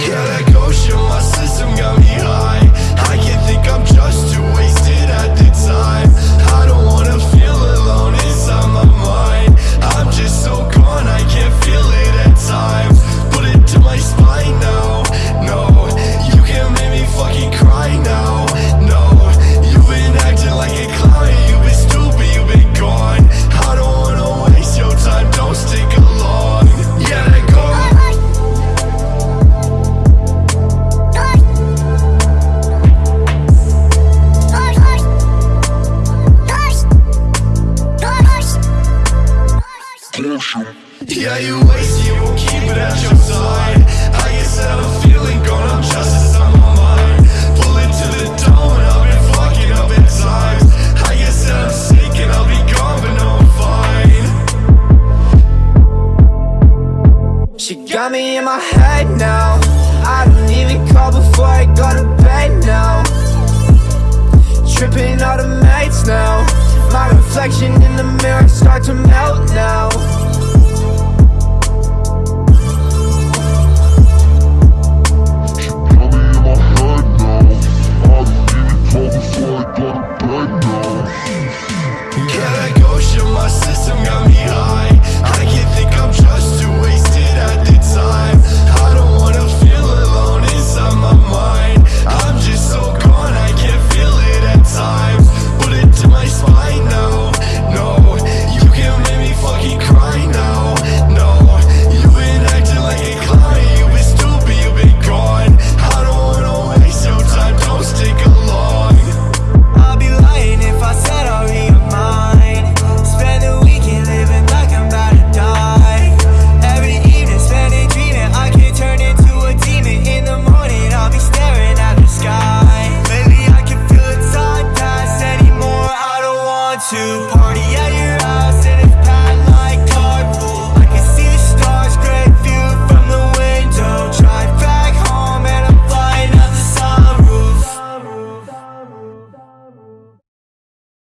kill it. notion Yeah, you waste You will keep it at your side. I guess that I'm feeling gone, I'm just as I'm on mine Pulling to the dome, and I've been fucking up at times I guess that I'm sick and I'll be gone, but no, I'm fine. She got me in my head now. I don't even call before I go to bed now. mirror start to melt now. to party